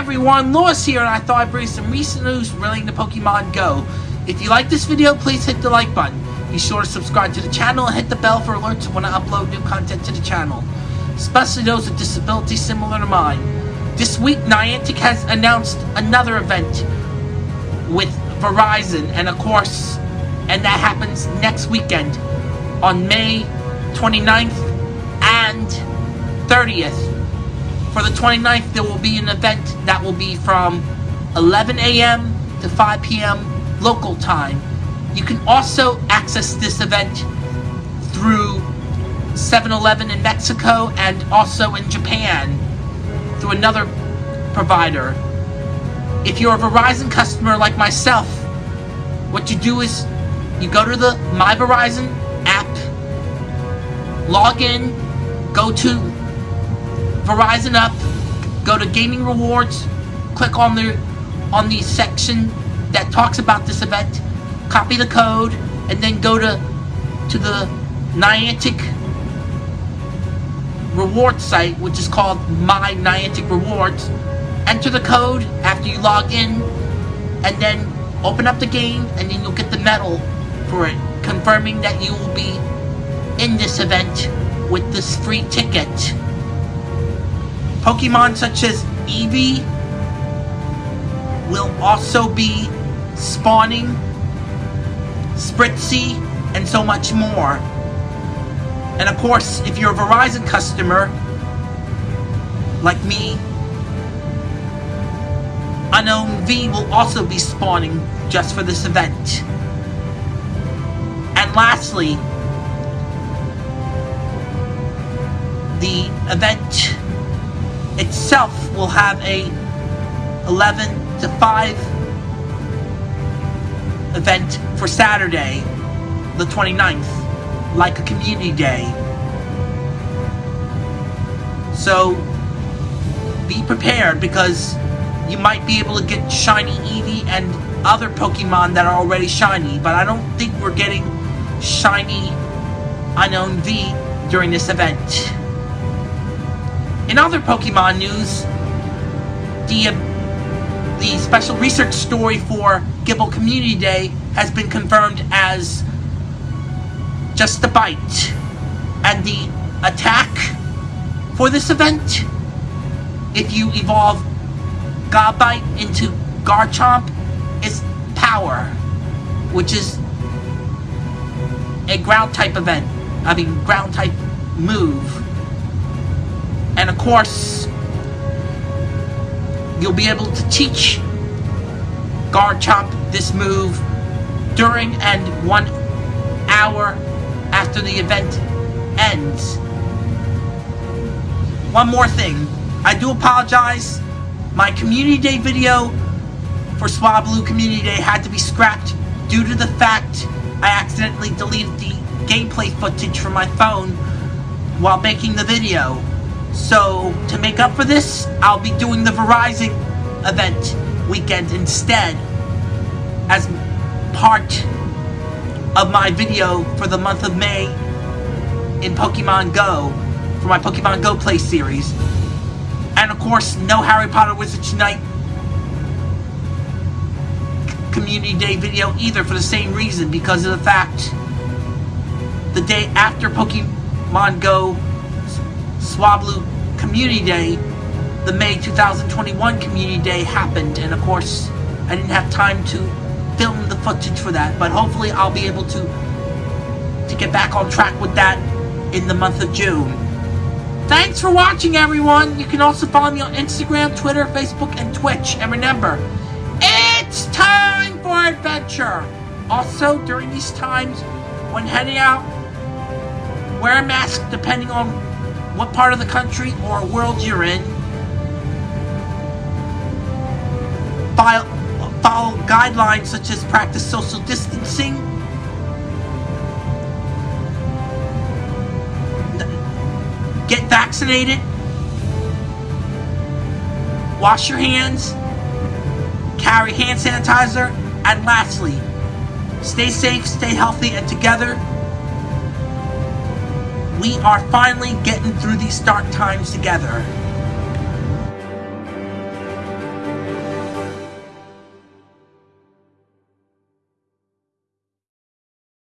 everyone, Lewis here, and I thought I'd bring some recent news relating to Pokemon Go. If you like this video, please hit the like button. Be sure to subscribe to the channel and hit the bell for alerts when I upload new content to the channel, especially those with disabilities similar to mine. This week, Niantic has announced another event with Verizon, and of course, and that happens next weekend on May 29th and 30th. For the 29th, there will be an event that will be from 11 a.m. to 5 p.m. local time. You can also access this event through 7-Eleven in Mexico and also in Japan through another provider. If you're a Verizon customer like myself, what you do is you go to the My Verizon app, log in, go to Verizon up, go to gaming rewards, click on the on the section that talks about this event, copy the code, and then go to to the Niantic reward site, which is called My Niantic Rewards. Enter the code after you log in, and then open up the game, and then you'll get the medal for it, confirming that you will be in this event with this free ticket. Pokemon such as Eevee will also be spawning, Spritzee, and so much more. And of course, if you're a Verizon customer, like me, Unown V will also be spawning just for this event. And lastly, the event itself will have a 11 to 5 event for Saturday, the 29th, like a community day. So be prepared because you might be able to get shiny Eevee and other Pokemon that are already shiny, but I don't think we're getting shiny Unown V during this event. In other Pokemon news, the, uh, the special research story for Gible Community Day has been confirmed as just a bite. And the attack for this event, if you evolve Gabite into Garchomp, is Power, which is a ground type event. I mean, ground type move. And of course, you'll be able to teach Garchomp this move during and one hour after the event ends. One more thing. I do apologize. My Community Day video for Swablu Community Day had to be scrapped due to the fact I accidentally deleted the gameplay footage from my phone while making the video. So, to make up for this, I'll be doing the Verizon event weekend instead as part of my video for the month of May in Pokemon Go for my Pokemon Go Play series. And of course, no Harry Potter Wizards Unite Community Day video either for the same reason because of the fact the day after Pokemon Go Swablu Community Day, the May 2021 Community Day happened, and of course, I didn't have time to film the footage for that, but hopefully I'll be able to to get back on track with that in the month of June. Thanks for watching, everyone! You can also follow me on Instagram, Twitter, Facebook, and Twitch. And remember, it's time for adventure! Also, during these times, when heading out, wear a mask depending on what part of the country or world you're in. Follow, follow guidelines such as practice social distancing. Get vaccinated. Wash your hands. Carry hand sanitizer. And lastly, stay safe, stay healthy, and together we are finally getting through these dark times together.